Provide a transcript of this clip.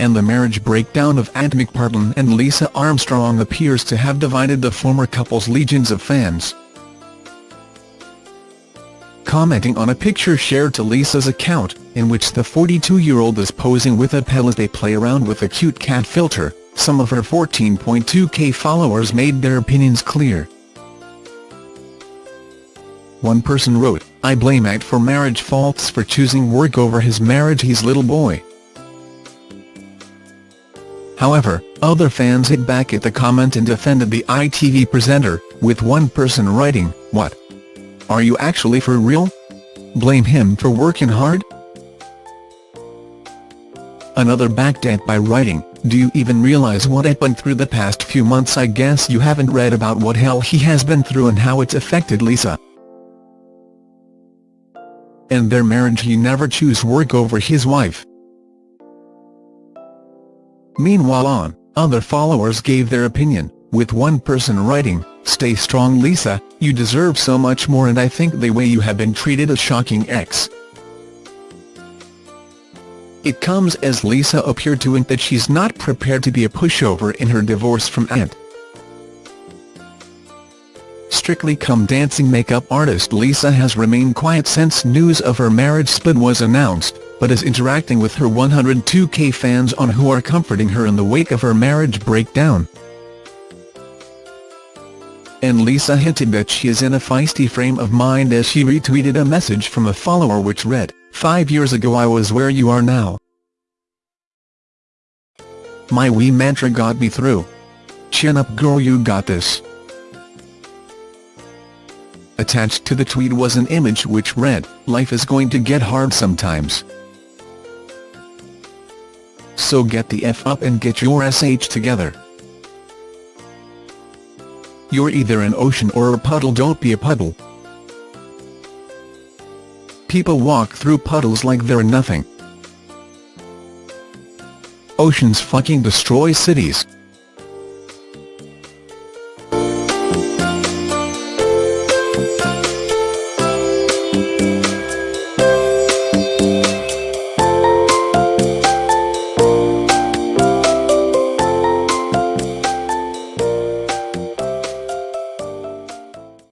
and the marriage breakdown of Ant McPartlin and Lisa Armstrong appears to have divided the former couple's legions of fans. Commenting on a picture shared to Lisa's account, in which the 42-year-old is posing with a pet as they play around with a cute cat filter, some of her 14.2k followers made their opinions clear. One person wrote, I blame Ant for marriage faults for choosing work over his marriage he's little boy. However, other fans hit back at the comment and defended the ITV presenter, with one person writing, What? Are you actually for real? Blame him for working hard? Another backed Ant by writing, Do you even realize what went through the past few months I guess you haven't read about what hell he has been through and how it's affected Lisa. And their marriage he never choose work over his wife. Meanwhile on, other followers gave their opinion, with one person writing, Stay strong Lisa, you deserve so much more and I think the way you have been treated is shocking X. It comes as Lisa appeared to hint that she's not prepared to be a pushover in her divorce from Ant. Strictly Come Dancing makeup artist Lisa has remained quiet since news of her marriage split was announced but is interacting with her 102k fans on who are comforting her in the wake of her marriage breakdown. And Lisa hinted that she is in a feisty frame of mind as she retweeted a message from a follower which read, Five years ago I was where you are now. My wee mantra got me through. Chin up girl you got this. Attached to the tweet was an image which read, Life is going to get hard sometimes so get the F up and get your SH together. You're either an ocean or a puddle don't be a puddle. People walk through puddles like they're nothing. Oceans fucking destroy cities.